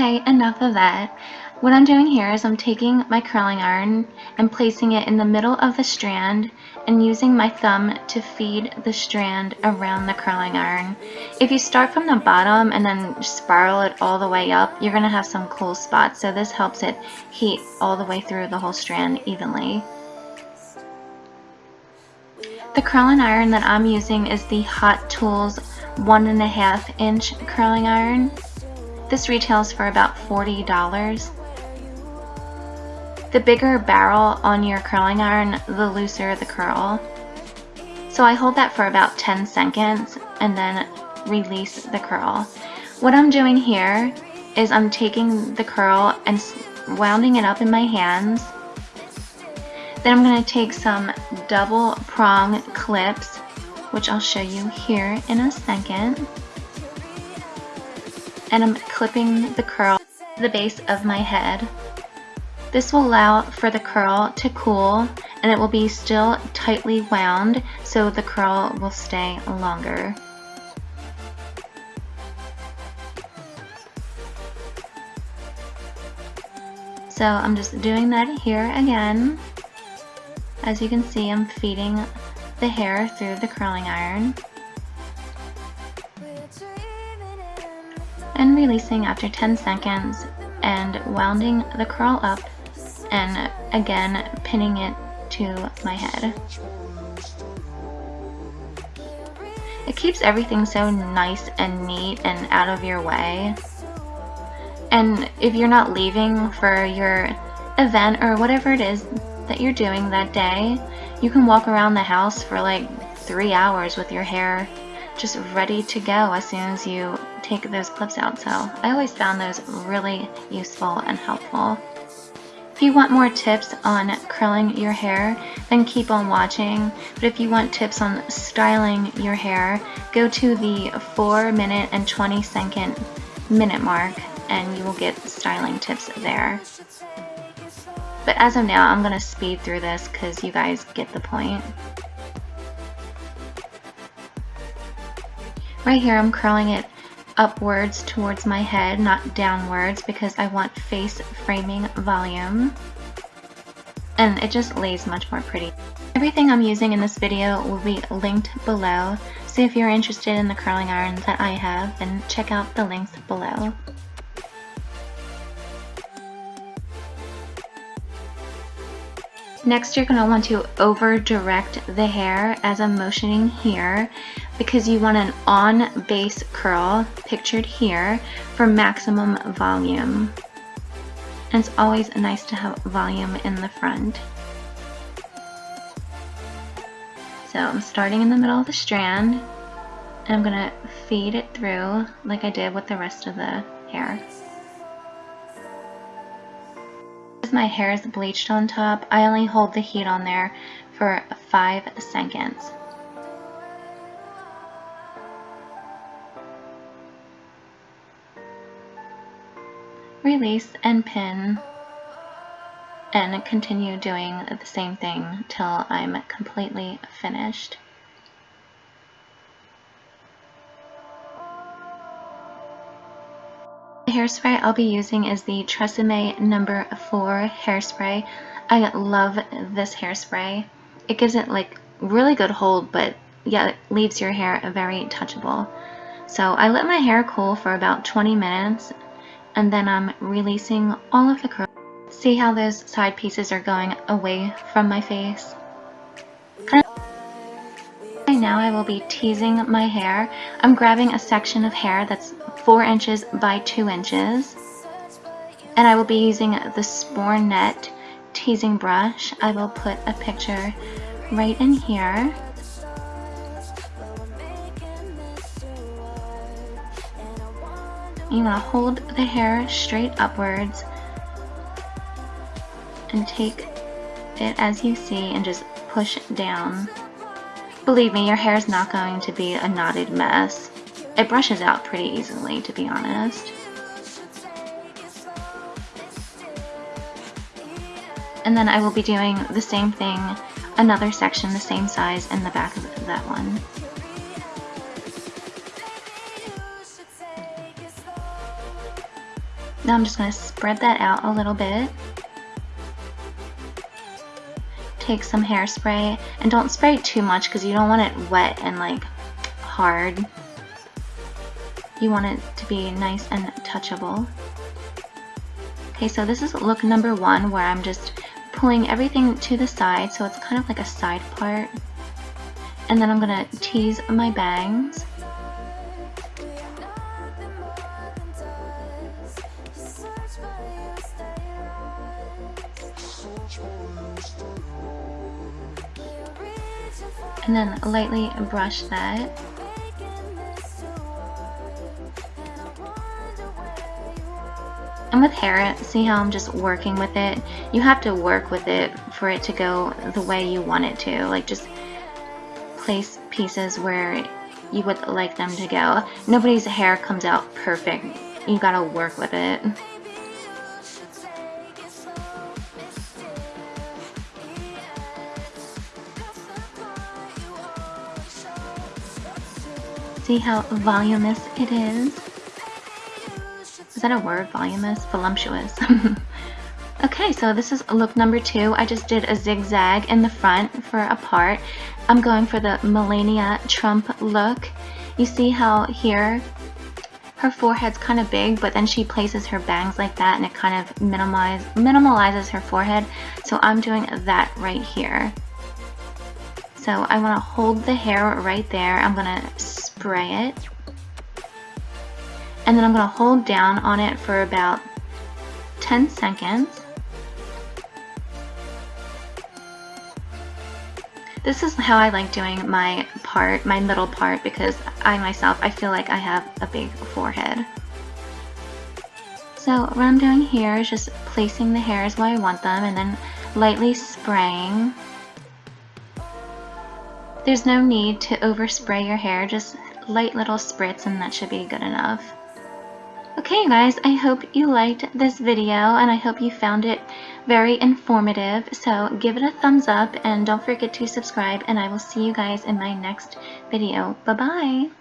Okay, enough of that. What I'm doing here is I'm taking my curling iron and placing it in the middle of the strand and using my thumb to feed the strand around the curling iron. If you start from the bottom and then spiral it all the way up, you're going to have some cool spots. So this helps it heat all the way through the whole strand evenly. The curling iron that I'm using is the Hot Tools one and a half inch curling iron. This retails for about $40. The bigger barrel on your curling iron, the looser the curl. So I hold that for about 10 seconds and then release the curl. What I'm doing here is I'm taking the curl and wounding it up in my hands. Then I'm going to take some double prong clips, which I'll show you here in a second. And I'm clipping the curl to the base of my head. This will allow for the curl to cool and it will be still tightly wound so the curl will stay longer. So I'm just doing that here again. As you can see, I'm feeding the hair through the curling iron. And releasing after 10 seconds and wounding the curl up and again pinning it to my head. It keeps everything so nice and neat and out of your way. And if you're not leaving for your event or whatever it is that you're doing that day, you can walk around the house for like three hours with your hair just ready to go as soon as you take those clips out. So I always found those really useful and helpful. If you want more tips on curling your hair, then keep on watching. But if you want tips on styling your hair, go to the 4 minute and 20 second minute mark and you will get styling tips there. But as of now, I'm going to speed through this because you guys get the point. Right here, I'm curling it upwards towards my head, not downwards, because I want face framing volume. And it just lays much more pretty. Everything I'm using in this video will be linked below, so if you're interested in the curling irons that I have, then check out the links below. Next, you're going to want to over direct the hair as I'm motioning here because you want an on base curl pictured here for maximum volume. And it's always nice to have volume in the front. So I'm starting in the middle of the strand and I'm going to feed it through like I did with the rest of the hair my hair is bleached on top, I only hold the heat on there for 5 seconds. Release and pin and continue doing the same thing till I'm completely finished. Hairspray I'll be using is the Tresemme number 4 hairspray. I love this hairspray. It gives it like really good hold, but yeah, it leaves your hair very touchable. So I let my hair cool for about 20 minutes and then I'm releasing all of the curls. See how those side pieces are going away from my face? Now I will be teasing my hair. I'm grabbing a section of hair that's 4 inches by 2 inches. And I will be using the Spornette teasing brush. I will put a picture right in here. You want to hold the hair straight upwards and take it as you see and just push down. Believe me, your hair is not going to be a knotted mess. It brushes out pretty easily, to be honest. And then I will be doing the same thing, another section the same size in the back of that one. Now I'm just going to spread that out a little bit. Take some hairspray and don't spray too much because you don't want it wet and like hard. You want it to be nice and touchable. Okay, so this is look number one where I'm just pulling everything to the side so it's kind of like a side part. And then I'm going to tease my bangs. And then lightly brush that. And with hair, see how I'm just working with it? You have to work with it for it to go the way you want it to. Like just place pieces where you would like them to go. Nobody's hair comes out perfect. You gotta work with it. See how voluminous it is? Is that a word? Voluminous? Voluptuous. okay, so this is look number two. I just did a zigzag in the front for a part. I'm going for the Melania Trump look. You see how here her forehead's kind of big, but then she places her bangs like that and it kind of minimize, minimalizes her forehead. So I'm doing that right here. So I want to hold the hair right there. I'm going to spray it and then I'm going to hold down on it for about 10 seconds. This is how I like doing my part, my middle part, because I myself, I feel like I have a big forehead. So what I'm doing here is just placing the hairs where I want them and then lightly spraying. There's no need to overspray your hair, just light little spritz and that should be good enough. Okay guys, I hope you liked this video and I hope you found it very informative. So give it a thumbs up and don't forget to subscribe and I will see you guys in my next video. Bye bye!